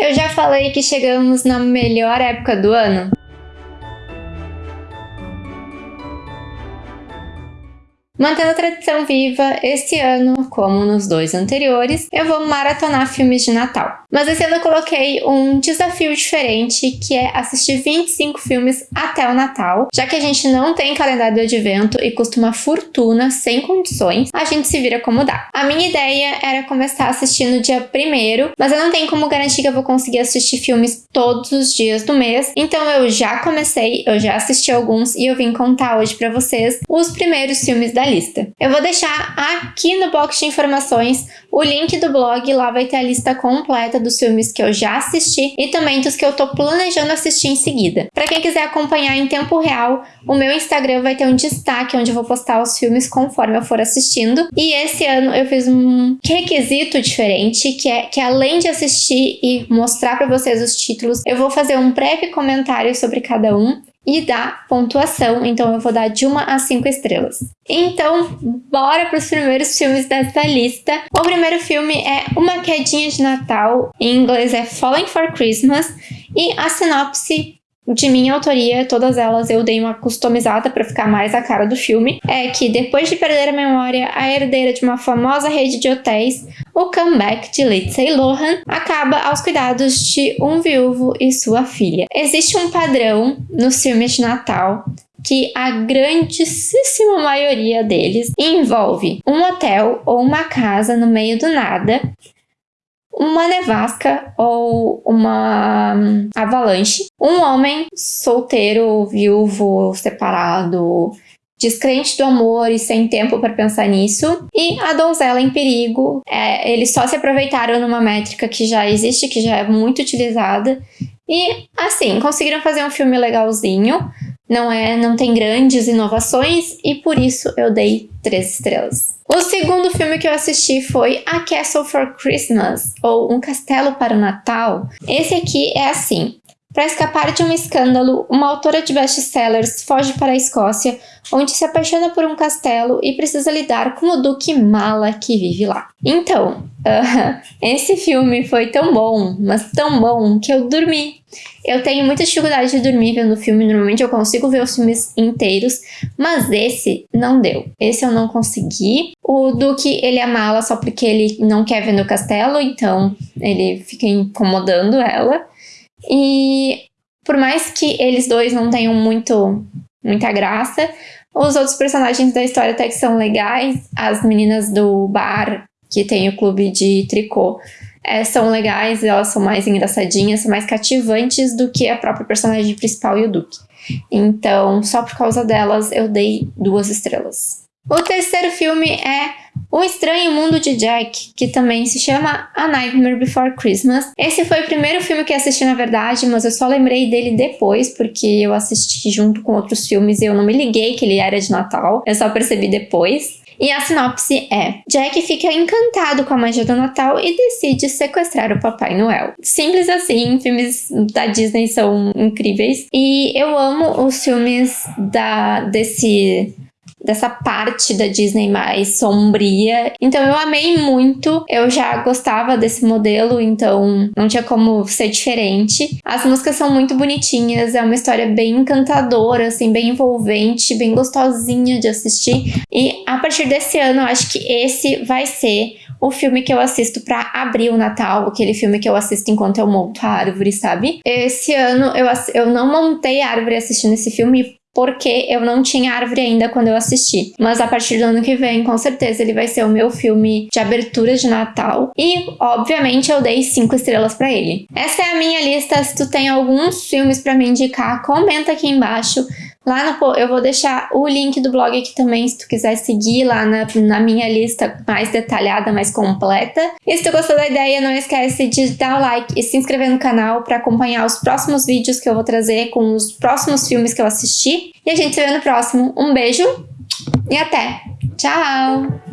Eu já falei que chegamos na melhor época do ano? Mantendo a tradição viva, este ano, como nos dois anteriores, eu vou maratonar filmes de Natal. Mas esse ano eu coloquei um desafio diferente, que é assistir 25 filmes até o Natal. Já que a gente não tem calendário de advento e custa uma fortuna sem condições, a gente se vira como dá. A minha ideia era começar assistindo no dia primeiro, mas eu não tenho como garantir que eu vou conseguir assistir filmes todos os dias do mês, então eu já comecei, eu já assisti alguns e eu vim contar hoje para vocês os primeiros filmes da lista. Eu vou deixar aqui no box de informações o link do blog, lá vai ter a lista completa dos filmes que eu já assisti e também dos que eu tô planejando assistir em seguida. Para quem quiser acompanhar em tempo real, o meu Instagram vai ter um destaque onde eu vou postar os filmes conforme eu for assistindo. E esse ano eu fiz um requisito diferente, que é que além de assistir e mostrar para vocês os títulos, eu vou fazer um breve comentário sobre cada um e dar pontuação, então eu vou dar de 1 a 5 estrelas. Então, bora para os primeiros filmes dessa lista. O primeiro filme é Uma Quedinha de Natal, em inglês é Falling for Christmas, e a sinopse de minha autoria, todas elas eu dei uma customizada para ficar mais a cara do filme, é que depois de perder a memória, a herdeira de uma famosa rede de hotéis, o comeback de Lindsay Lohan acaba aos cuidados de um viúvo e sua filha. Existe um padrão nos filmes de Natal que a grandíssima maioria deles envolve um hotel ou uma casa no meio do nada uma nevasca ou uma avalanche, um homem solteiro, viúvo, separado, descrente do amor e sem tempo para pensar nisso, e a donzela em perigo. É, eles só se aproveitaram numa métrica que já existe, que já é muito utilizada, e assim, conseguiram fazer um filme legalzinho, não é, não tem grandes inovações, e por isso eu dei três estrelas. O segundo filme que eu assisti foi A Castle for Christmas, ou Um Castelo para o Natal. Esse aqui é assim. Para escapar de um escândalo, uma autora de best-sellers foge para a Escócia, onde se apaixona por um castelo e precisa lidar com o Duque Mala que vive lá. Então, uh, esse filme foi tão bom, mas tão bom, que eu dormi eu tenho muita dificuldade de dormir vendo filme, normalmente eu consigo ver os filmes inteiros, mas esse não deu. Esse eu não consegui. O Duque, ele é mala só porque ele não quer ver no castelo, então ele fica incomodando ela. E por mais que eles dois não tenham muito, muita graça, os outros personagens da história até que são legais. As meninas do bar, que tem o clube de tricô, é, são legais, elas são mais engraçadinhas, são mais cativantes do que a própria personagem principal e o Duke. Então, só por causa delas, eu dei duas estrelas. O terceiro filme é O Estranho Mundo de Jack, que também se chama A Nightmare Before Christmas. Esse foi o primeiro filme que assisti, na verdade, mas eu só lembrei dele depois, porque eu assisti junto com outros filmes e eu não me liguei que ele era de Natal. Eu só percebi depois. E a sinopse é: Jack fica encantado com a magia do Natal e decide sequestrar o Papai Noel. Simples assim, filmes da Disney são incríveis. E eu amo os filmes da desse dessa parte da Disney mais sombria. Então eu amei muito. Eu já gostava desse modelo, então não tinha como ser diferente. As músicas são muito bonitinhas, é uma história bem encantadora, assim, bem envolvente, bem gostosinha de assistir. E a partir desse ano, eu acho que esse vai ser o filme que eu assisto para abrir o Natal, aquele filme que eu assisto enquanto eu monto a árvore, sabe? Esse ano eu, eu não montei a árvore assistindo esse filme porque eu não tinha árvore ainda quando eu assisti. Mas a partir do ano que vem, com certeza, ele vai ser o meu filme de abertura de Natal. E, obviamente, eu dei cinco estrelas para ele. Essa é a minha lista. Se tu tem alguns filmes para me indicar, comenta aqui embaixo. Lá no, eu vou deixar o link do blog aqui também, se tu quiser seguir lá na, na minha lista mais detalhada, mais completa. E se tu gostou da ideia, não esquece de dar o like e se inscrever no canal para acompanhar os próximos vídeos que eu vou trazer com os próximos filmes que eu assisti. E a gente se vê no próximo. Um beijo e até! Tchau!